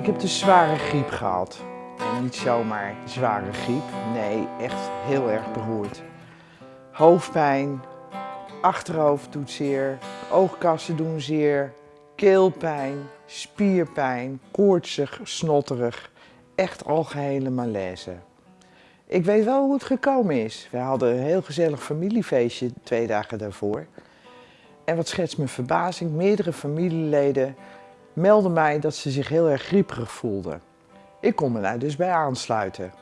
Ik heb de zware griep gehad. En niet zomaar zware griep, nee, echt heel erg beroerd. Hoofdpijn, achterhoofd doet zeer, oogkassen doen zeer, keelpijn, spierpijn, koortsig, snotterig, echt algehele malaise. Ik weet wel hoe het gekomen is. We hadden een heel gezellig familiefeestje twee dagen daarvoor. En wat schetst mijn verbazing, meerdere familieleden melden mij dat ze zich heel erg grieperig voelden. Ik kon me daar dus bij aansluiten.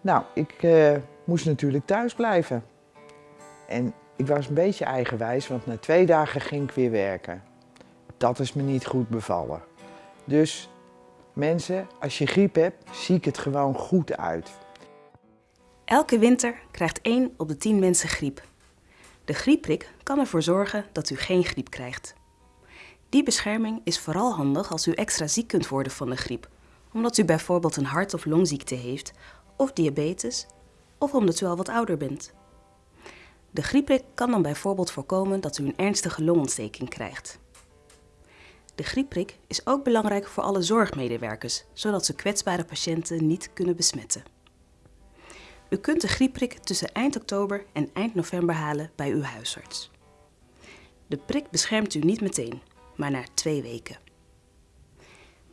Nou, ik uh, moest natuurlijk thuis blijven. En ik was een beetje eigenwijs, want na twee dagen ging ik weer werken. Dat is me niet goed bevallen. Dus mensen, als je griep hebt, zie ik het gewoon goed uit. Elke winter krijgt 1 op de 10 mensen griep. De griepprik kan ervoor zorgen dat u geen griep krijgt. Die bescherming is vooral handig als u extra ziek kunt worden van de griep, omdat u bijvoorbeeld een hart- of longziekte heeft, of diabetes, of omdat u al wat ouder bent. De griepprik kan dan bijvoorbeeld voorkomen dat u een ernstige longontsteking krijgt. De griepprik is ook belangrijk voor alle zorgmedewerkers, zodat ze kwetsbare patiënten niet kunnen besmetten. U kunt de griepprik tussen eind oktober en eind november halen bij uw huisarts. De prik beschermt u niet meteen, maar na twee weken.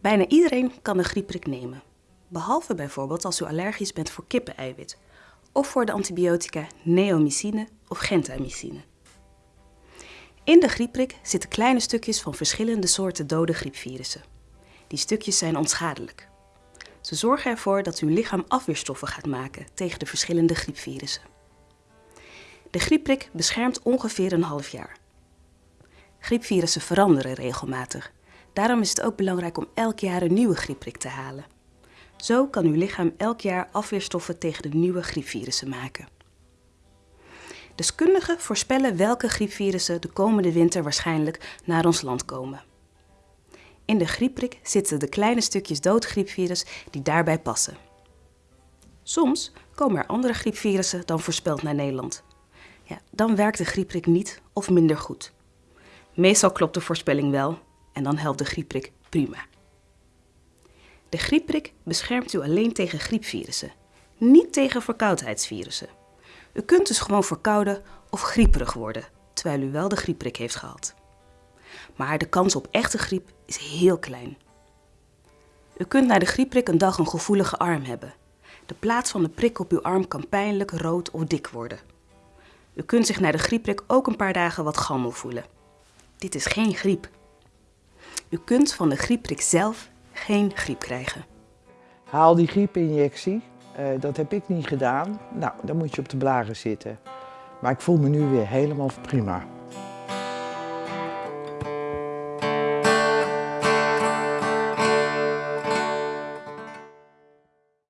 Bijna iedereen kan de griepprik nemen, behalve bijvoorbeeld als u allergisch bent voor kippeneiwit of voor de antibiotica neomycine of gentamicine. In de griepprik zitten kleine stukjes van verschillende soorten dode griepvirussen. Die stukjes zijn onschadelijk. Ze zorgen ervoor dat uw lichaam afweerstoffen gaat maken tegen de verschillende griepvirussen. De griepprik beschermt ongeveer een half jaar. Griepvirussen veranderen regelmatig. Daarom is het ook belangrijk om elk jaar een nieuwe griepprik te halen. Zo kan uw lichaam elk jaar afweerstoffen tegen de nieuwe griepvirussen maken. Deskundigen voorspellen welke griepvirussen de komende winter waarschijnlijk naar ons land komen. In de griepprik zitten de kleine stukjes doodgriepvirus die daarbij passen. Soms komen er andere griepvirussen dan voorspeld naar Nederland. Ja, dan werkt de griepprik niet of minder goed. Meestal klopt de voorspelling wel en dan helpt de griepprik prima. De griepprik beschermt u alleen tegen griepvirussen, niet tegen verkoudheidsvirussen. U kunt dus gewoon verkouden of grieperig worden, terwijl u wel de griepprik heeft gehad. Maar de kans op echte griep is heel klein. U kunt na de griepprik een dag een gevoelige arm hebben. De plaats van de prik op uw arm kan pijnlijk, rood of dik worden. U kunt zich na de griepprik ook een paar dagen wat gammel voelen. Dit is geen griep. U kunt van de griepprik zelf geen griep krijgen. Haal die griepinjectie. Uh, dat heb ik niet gedaan. Nou, dan moet je op de blaren zitten. Maar ik voel me nu weer helemaal prima.